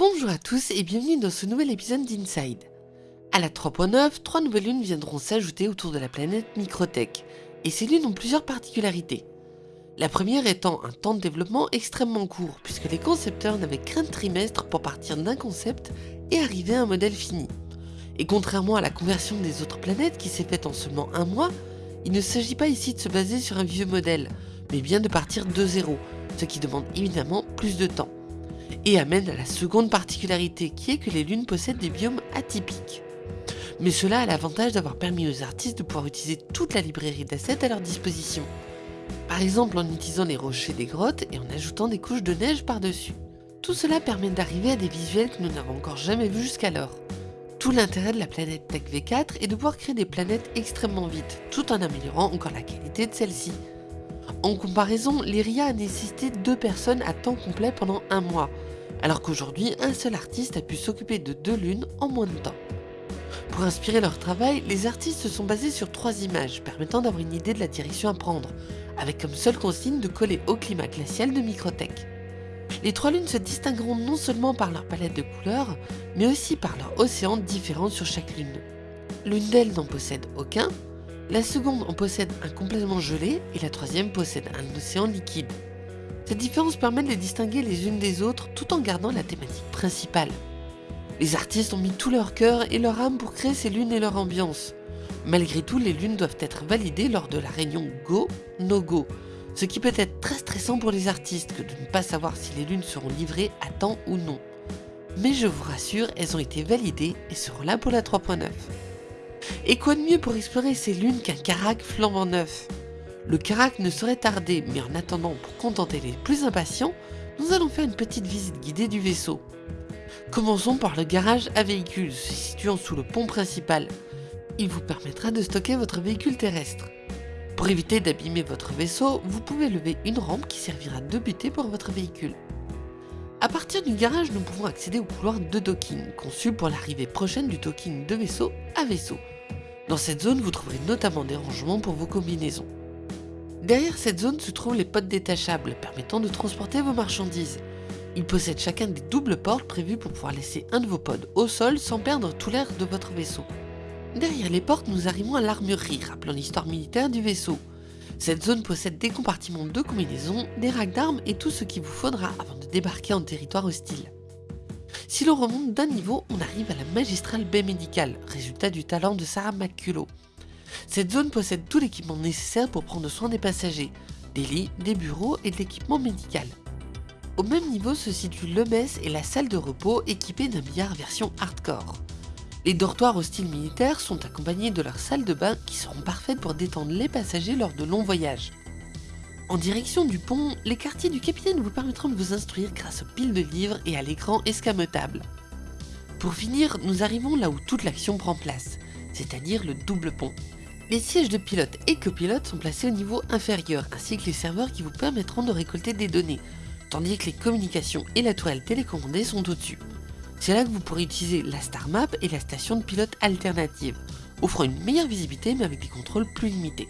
Bonjour à tous et bienvenue dans ce nouvel épisode d'Inside. À la 3.9, trois nouvelles lunes viendront s'ajouter autour de la planète Microtech, et ces lunes ont plusieurs particularités. La première étant un temps de développement extrêmement court, puisque les concepteurs n'avaient qu'un trimestre pour partir d'un concept et arriver à un modèle fini. Et contrairement à la conversion des autres planètes qui s'est faite en seulement un mois, il ne s'agit pas ici de se baser sur un vieux modèle, mais bien de partir de zéro, ce qui demande évidemment plus de temps. Et amène à la seconde particularité qui est que les lunes possèdent des biomes atypiques. Mais cela a l'avantage d'avoir permis aux artistes de pouvoir utiliser toute la librairie d'assets à leur disposition. Par exemple en utilisant les rochers des grottes et en ajoutant des couches de neige par-dessus. Tout cela permet d'arriver à des visuels que nous n'avons encore jamais vus jusqu'alors. Tout l'intérêt de la planète Tech V4 est de pouvoir créer des planètes extrêmement vite, tout en améliorant encore la qualité de celle-ci. En comparaison, l'IRIA a nécessité deux personnes à temps complet pendant un mois, alors qu'aujourd'hui, un seul artiste a pu s'occuper de deux lunes en moins de temps. Pour inspirer leur travail, les artistes se sont basés sur trois images permettant d'avoir une idée de la direction à prendre, avec comme seule consigne de coller au climat glacial de Microtech. Les trois lunes se distingueront non seulement par leur palette de couleurs, mais aussi par leur océan différent sur chaque lune. L'une d'elles n'en possède aucun, la seconde en possède un complètement gelé et la troisième possède un océan liquide. Cette différence permet de les distinguer les unes des autres tout en gardant la thématique principale. Les artistes ont mis tout leur cœur et leur âme pour créer ces lunes et leur ambiance. Malgré tout, les lunes doivent être validées lors de la réunion Go, No Go, ce qui peut être très stressant pour les artistes que de ne pas savoir si les lunes seront livrées à temps ou non. Mais je vous rassure, elles ont été validées et seront là pour la 3.9. Et quoi de mieux pour explorer ces lunes qu'un Karak flambant neuf? Le Karak ne saurait tarder, mais en attendant, pour contenter les plus impatients, nous allons faire une petite visite guidée du vaisseau. Commençons par le garage à véhicules situant sous le pont principal. Il vous permettra de stocker votre véhicule terrestre. Pour éviter d'abîmer votre vaisseau, vous pouvez lever une rampe qui servira de butée pour votre véhicule. A partir du garage, nous pouvons accéder au couloir de docking, conçu pour l'arrivée prochaine du docking de vaisseau à vaisseau. Dans cette zone, vous trouverez notamment des rangements pour vos combinaisons. Derrière cette zone se trouvent les pods détachables, permettant de transporter vos marchandises. Ils possèdent chacun des doubles portes prévues pour pouvoir laisser un de vos pods au sol sans perdre tout l'air de votre vaisseau. Derrière les portes, nous arrivons à l'armurerie, rappelant l'histoire militaire du vaisseau. Cette zone possède des compartiments de combinaisons, des racks d'armes et tout ce qu'il vous faudra avant de débarquer en territoire hostile. Si l'on remonte d'un niveau, on arrive à la magistrale baie médicale, résultat du talent de Sarah McCullough. Cette zone possède tout l'équipement nécessaire pour prendre soin des passagers, des lits, des bureaux et de l'équipement médical. Au même niveau se situe le mess et la salle de repos équipée d'un billard version hardcore. Les dortoirs hostiles militaires sont accompagnés de leurs salles de bain qui seront parfaites pour détendre les passagers lors de longs voyages. En direction du pont, les quartiers du capitaine vous permettront de vous instruire grâce aux piles de livres et à l'écran escamotable. Pour finir, nous arrivons là où toute l'action prend place, c'est-à-dire le double pont. Les sièges de pilote et copilote sont placés au niveau inférieur, ainsi que les serveurs qui vous permettront de récolter des données, tandis que les communications et la tourelle télécommandée sont au-dessus. C'est là que vous pourrez utiliser la Star Map et la station de pilote alternative, offrant une meilleure visibilité mais avec des contrôles plus limités.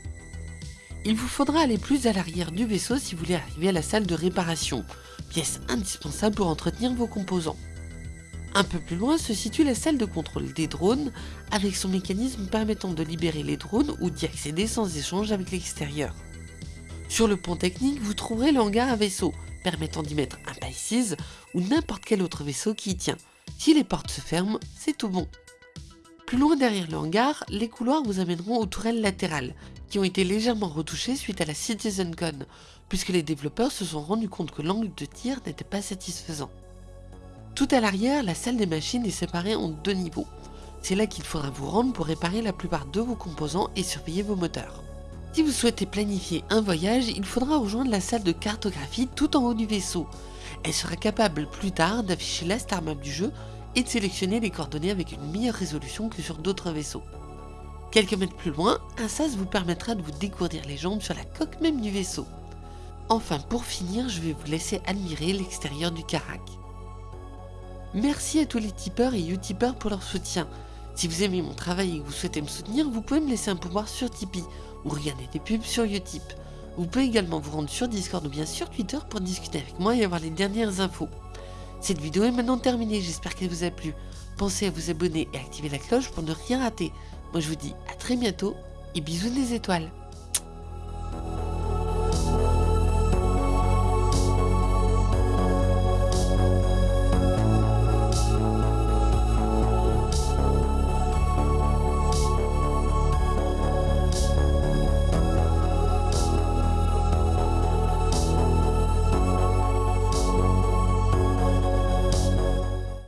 Il vous faudra aller plus à l'arrière du vaisseau si vous voulez arriver à la salle de réparation, pièce indispensable pour entretenir vos composants. Un peu plus loin se situe la salle de contrôle des drones, avec son mécanisme permettant de libérer les drones ou d'y accéder sans échange avec l'extérieur. Sur le pont technique, vous trouverez le hangar à vaisseau, permettant d'y mettre un Pisces ou n'importe quel autre vaisseau qui y tient. Si les portes se ferment, c'est tout bon. Plus loin derrière le hangar, les couloirs vous amèneront aux tourelles latérales, qui ont été légèrement retouchées suite à la CitizenCon, puisque les développeurs se sont rendus compte que l'angle de tir n'était pas satisfaisant. Tout à l'arrière, la salle des machines est séparée en deux niveaux. C'est là qu'il faudra vous rendre pour réparer la plupart de vos composants et surveiller vos moteurs. Si vous souhaitez planifier un voyage, il faudra rejoindre la salle de cartographie tout en haut du vaisseau. Elle sera capable plus tard d'afficher la star map du jeu et de sélectionner les coordonnées avec une meilleure résolution que sur d'autres vaisseaux. Quelques mètres plus loin, un sas vous permettra de vous décourdir les jambes sur la coque même du vaisseau. Enfin, pour finir, je vais vous laisser admirer l'extérieur du Karak. Merci à tous les tipeurs et utipeurs pour leur soutien. Si vous aimez mon travail et que vous souhaitez me soutenir, vous pouvez me laisser un pouvoir sur Tipeee ou regarder des pubs sur Utip. Vous pouvez également vous rendre sur Discord ou bien sur Twitter pour discuter avec moi et avoir les dernières infos. Cette vidéo est maintenant terminée, j'espère qu'elle vous a plu. Pensez à vous abonner et activer la cloche pour ne rien rater. Moi je vous dis à très bientôt et bisous des étoiles.